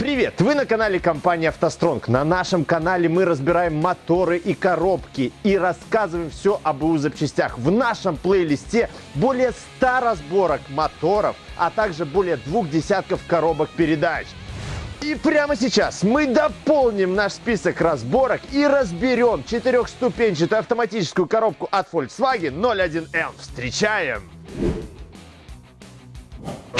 Привет! Вы на канале компании «АвтоСтронг». На нашем канале мы разбираем моторы и коробки и рассказываем все об БУ запчастях. В нашем плейлисте более 100 разборок моторов, а также более двух десятков коробок передач. И прямо сейчас мы дополним наш список разборок и разберем четырехступенчатую автоматическую коробку от Volkswagen 01M. Встречаем!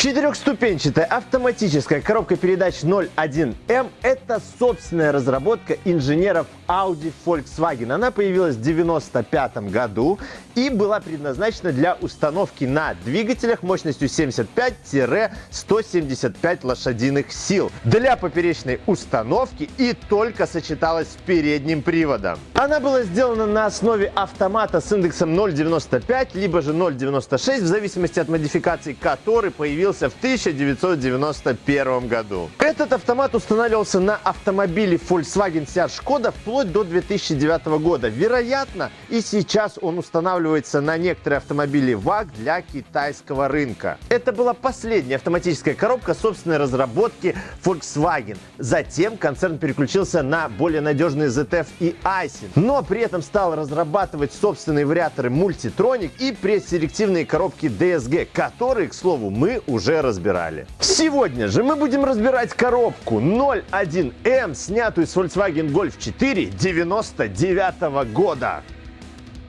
Четырехступенчатая автоматическая коробка передач 01M – это собственная разработка инженеров Audi Volkswagen. Она появилась в 1995 году и была предназначена для установки на двигателях мощностью 75-175 лошадиных сил для поперечной установки и только сочеталась с передним приводом. Она была сделана на основе автомата с индексом 0.95 либо же 0.96 в зависимости от модификации, который появился в 1991 году. Этот автомат устанавливался на автомобиле Volkswagen Seat Skoda вплоть до 2009 года. Вероятно, и сейчас он устанавливается на некоторые автомобили VAG для китайского рынка. Это была последняя автоматическая коробка собственной разработки Volkswagen. Затем концерн переключился на более надежные ZF и Aisin, но при этом стал разрабатывать собственные вариаторы Multitronic и предселективные коробки DSG, которые, к слову, мы уже разбирали. Сегодня же мы будем разбирать коробку 01M, снятую с Volkswagen Golf 4 99 года.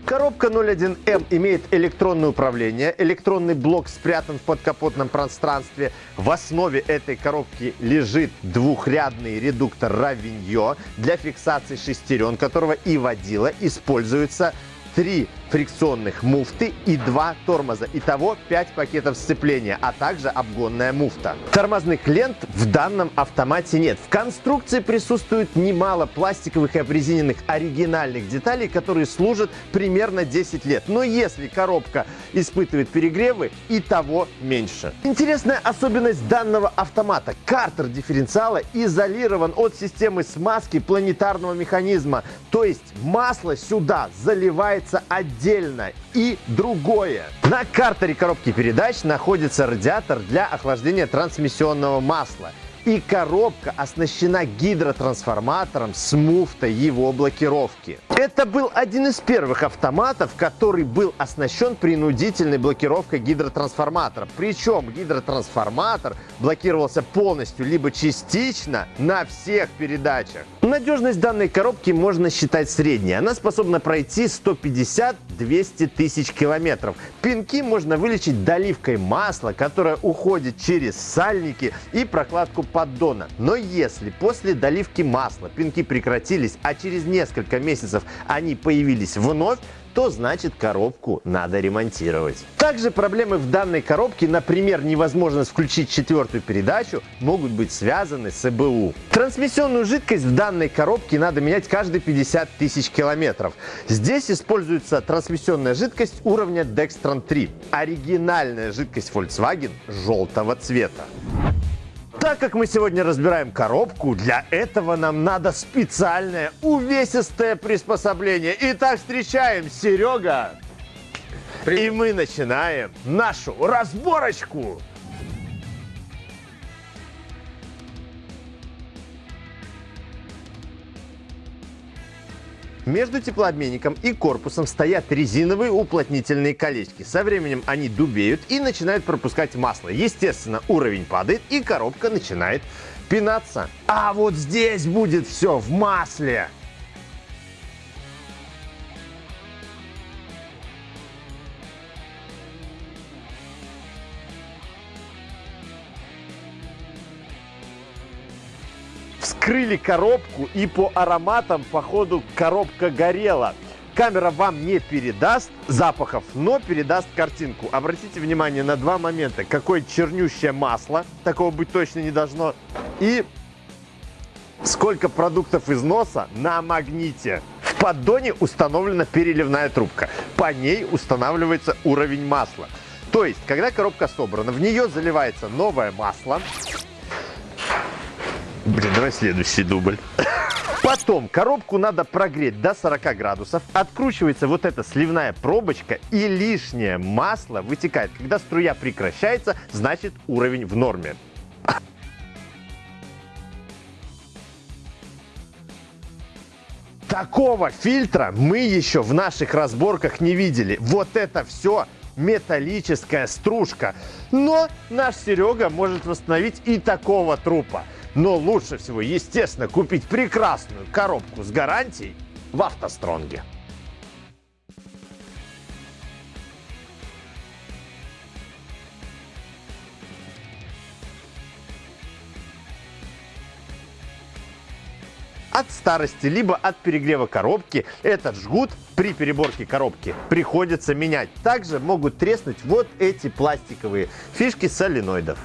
Коробка 01M имеет электронное управление. Электронный блок спрятан в подкапотном пространстве. В основе этой коробки лежит двухрядный редуктор Равиньо для фиксации шестерен, которого и водила используется три фрикционных муфты и два тормоза. Итого 5 пакетов сцепления, а также обгонная муфта. Тормозных лент в данном автомате нет. В конструкции присутствует немало пластиковых и обрезиненных оригинальных деталей, которые служат примерно 10 лет. Но если коробка испытывает перегревы, и того меньше. Интересная особенность данного автомата. Картер дифференциала изолирован от системы смазки планетарного механизма. То есть масло сюда заливается отдельно отдельно и другое. На картере коробки передач находится радиатор для охлаждения трансмиссионного масла и коробка оснащена гидротрансформатором с муфтой его блокировки. Это был один из первых автоматов, который был оснащен принудительной блокировкой гидротрансформатора. Причем гидротрансформатор блокировался полностью либо частично на всех передачах. Надежность данной коробки можно считать средней. Она способна пройти 150-200 тысяч километров. Пинки можно вылечить доливкой масла, которая уходит через сальники и прокладку поддона. Но если после доливки масла пинки прекратились, а через несколько месяцев они появились вновь, то значит коробку надо ремонтировать. Также проблемы в данной коробке, например, невозможность включить четвертую передачу, могут быть связаны с ЭБУ. Трансмиссионную жидкость в данной коробке надо менять каждые 50 тысяч километров. Здесь используется трансмиссионная жидкость уровня Dextran 3. Оригинальная жидкость Volkswagen желтого цвета. Так как мы сегодня разбираем коробку, для этого нам надо специальное увесистое приспособление. Итак, встречаем Серега. Привет. И мы начинаем нашу разборочку. Между теплообменником и корпусом стоят резиновые уплотнительные колечки. Со временем они дубеют и начинают пропускать масло. Естественно, уровень падает и коробка начинает пинаться. А вот здесь будет все в масле. Вскрыли коробку и по ароматам, походу, коробка горела. Камера вам не передаст запахов, но передаст картинку. Обратите внимание на два момента. Какое чернющее масло, такого быть точно не должно. И сколько продуктов из носа на магните. В поддоне установлена переливная трубка. По ней устанавливается уровень масла. То есть, когда коробка собрана, в нее заливается новое масло, Блин, давай следующий дубль. Потом коробку надо прогреть до 40 градусов, откручивается вот эта сливная пробочка и лишнее масло вытекает. Когда струя прекращается, значит уровень в норме. Такого фильтра мы еще в наших разборках не видели. Вот это все металлическая стружка. Но наш Серега может восстановить и такого трупа. Но лучше всего, естественно, купить прекрасную коробку с гарантией в автостронге. от старости, либо от перегрева коробки этот жгут при переборке коробки приходится менять. Также могут треснуть вот эти пластиковые фишки соленоидов.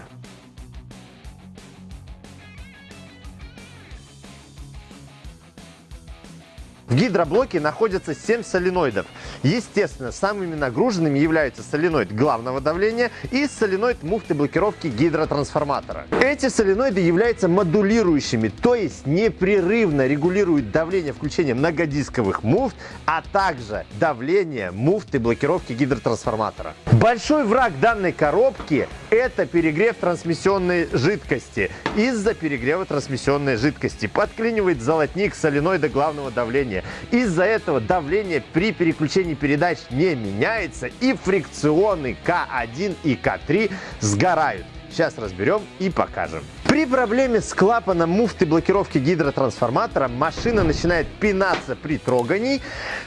В гидроблоке находятся 7 соленоидов. Естественно, самыми нагруженными являются соленоид главного давления и соленоид муфты блокировки гидротрансформатора. Эти соленоиды являются модулирующими, то есть непрерывно регулируют давление включения многодисковых муфт, а также давление муфты блокировки гидротрансформатора. Большой враг данной коробки – это перегрев трансмиссионной жидкости. Из-за перегрева трансмиссионной жидкости подклинивает золотник соленоида главного давления. Из-за этого давление при переключении передач не меняется и фрикционы К1 и К3 сгорают. Сейчас разберем и покажем. При проблеме с клапаном муфты блокировки гидротрансформатора машина начинает пинаться при трогании,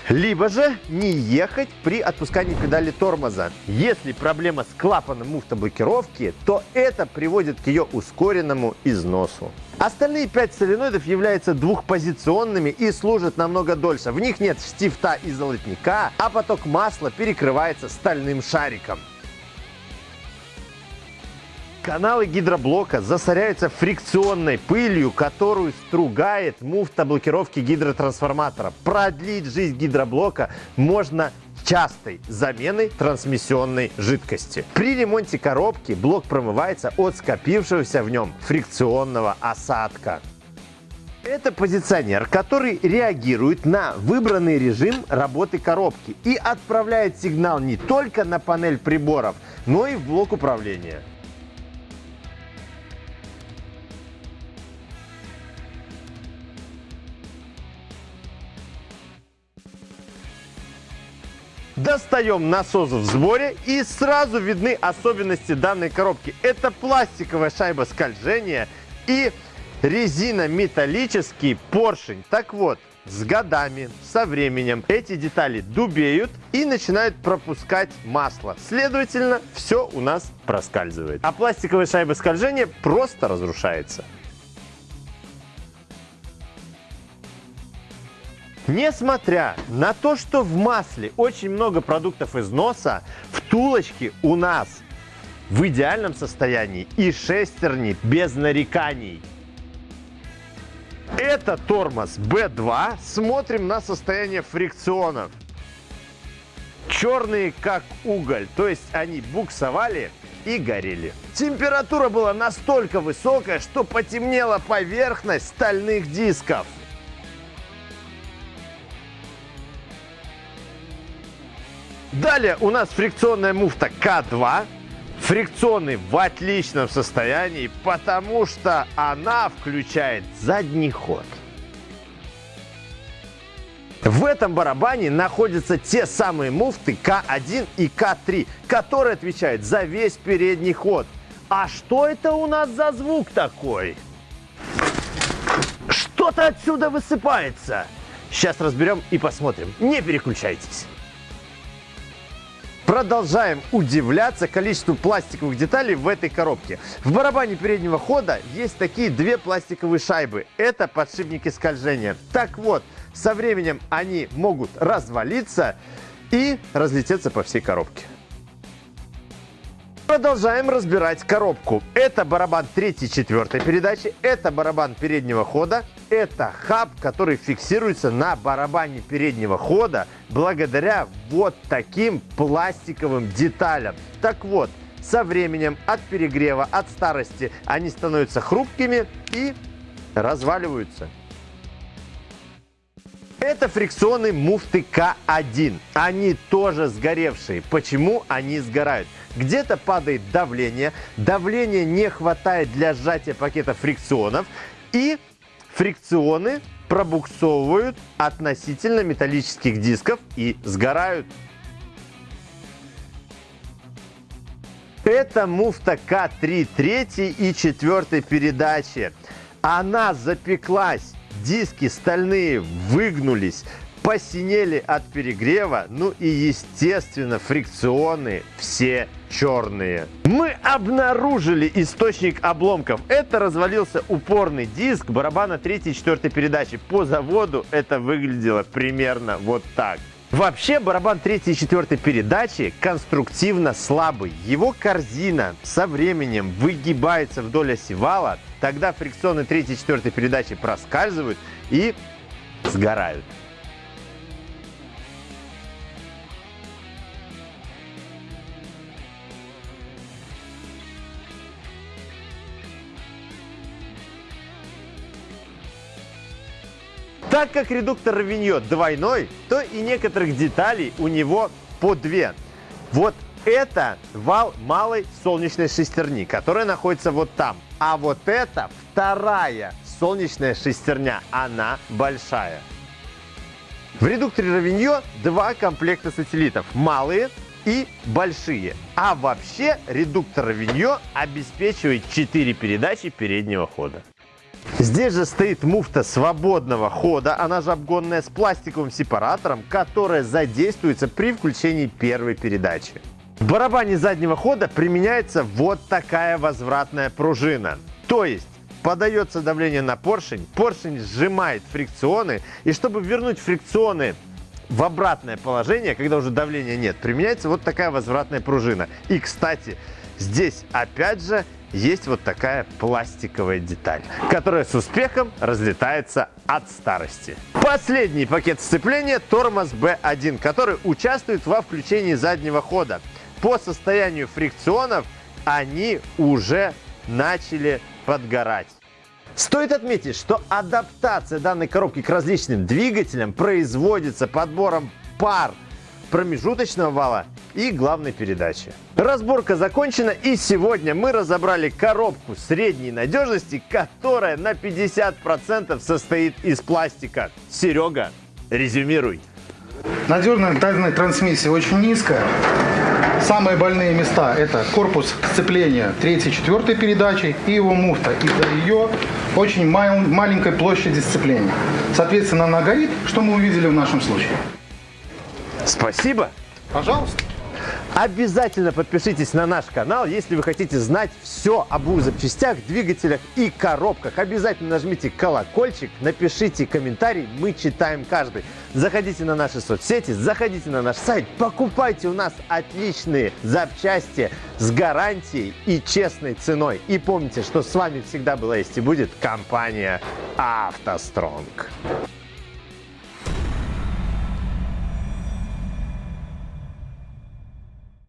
либо же не ехать при отпускании педали тормоза. Если проблема с клапаном муфты блокировки, то это приводит к ее ускоренному износу. Остальные пять соленоидов являются двухпозиционными и служат намного дольше. В них нет штифта и золотника, а поток масла перекрывается стальным шариком. Каналы гидроблока засоряются фрикционной пылью, которую стругает муфта блокировки гидротрансформатора. Продлить жизнь гидроблока можно частой заменой трансмиссионной жидкости. При ремонте коробки блок промывается от скопившегося в нем фрикционного осадка. Это позиционер, который реагирует на выбранный режим работы коробки и отправляет сигнал не только на панель приборов, но и в блок управления. Достаем насос в сборе и сразу видны особенности данной коробки. Это пластиковая шайба скольжения и резинометаллический поршень. Так вот, с годами, со временем эти детали дубеют и начинают пропускать масло. Следовательно, все у нас проскальзывает. А пластиковая шайба скольжения просто разрушается. Несмотря на то, что в масле очень много продуктов износа, втулочки у нас в идеальном состоянии и шестерни без нареканий. Это тормоз B2. Смотрим на состояние фрикционов. Черные как уголь, то есть они буксовали и горели. Температура была настолько высокая, что потемнела поверхность стальных дисков. Далее у нас фрикционная муфта К2. Фрикционный в отличном состоянии, потому что она включает задний ход. В этом барабане находятся те самые муфты К1 и К3, которые отвечают за весь передний ход. А что это у нас за звук такой? Что-то отсюда высыпается. Сейчас разберем и посмотрим. Не переключайтесь. Продолжаем удивляться количеству пластиковых деталей в этой коробке. В барабане переднего хода есть такие две пластиковые шайбы. Это подшипники скольжения. Так вот, со временем они могут развалиться и разлететься по всей коробке. Продолжаем разбирать коробку. Это барабан третьей, четвертой передачи, это барабан переднего хода, это хаб, который фиксируется на барабане переднего хода благодаря вот таким пластиковым деталям. Так вот, со временем от перегрева, от старости они становятся хрупкими и разваливаются. Это фрикционные муфты К1. Они тоже сгоревшие. Почему они сгорают? Где-то падает давление, давления не хватает для сжатия пакета фрикционов, и фрикционы пробуксовывают относительно металлических дисков и сгорают. Это муфта К3 третьей и четвертой передачи. Она запеклась, диски стальные выгнулись, посинели от перегрева, ну и естественно фрикционы все черные. Мы обнаружили источник обломков. Это развалился упорный диск барабана 3 и 4 передачи. По заводу это выглядело примерно вот так. Вообще барабан 3 и 4 передачи конструктивно слабый. Его корзина со временем выгибается вдоль оси вала, тогда фрикционы 3 и 4 передачи проскальзывают и сгорают. Так как редуктор Равиньо двойной, то и некоторых деталей у него по две. Вот это вал малой солнечной шестерни, которая находится вот там. А вот это вторая солнечная шестерня, она большая. В редукторе Равиньо два комплекта сателлитов, малые и большие. А вообще редуктор Равиньо обеспечивает 4 передачи переднего хода. Здесь же стоит муфта свободного хода, она же обгонная с пластиковым сепаратором, которая задействуется при включении первой передачи. В барабане заднего хода применяется вот такая возвратная пружина. То есть подается давление на поршень, поршень сжимает фрикционы, и чтобы вернуть фрикционы в обратное положение, когда уже давления нет, применяется вот такая возвратная пружина. И, кстати, здесь опять же есть вот такая пластиковая деталь, которая с успехом разлетается от старости. Последний пакет сцепления тормоз B1, который участвует во включении заднего хода. По состоянию фрикционов они уже начали подгорать. Стоит отметить, что адаптация данной коробки к различным двигателям производится подбором пар промежуточного вала и главной передачи. Разборка закончена и сегодня мы разобрали коробку средней надежности, которая на 50% состоит из пластика. Серега, резюмируй. Надежность данной трансмиссии очень низкая. Самые больные места это корпус сцепления 3-4 передачи и его муфта. Из-за ее очень маленькой площади сцепления. Соответственно, она горит, что мы увидели в нашем случае. Спасибо. Пожалуйста. Обязательно подпишитесь на наш канал, если вы хотите знать все об запчастях, двигателях и коробках. Обязательно нажмите колокольчик, напишите комментарий, мы читаем каждый. Заходите на наши соцсети, заходите на наш сайт, покупайте у нас отличные запчасти с гарантией и честной ценой. И помните, что с вами всегда была есть и будет компания «АвтоСтронг».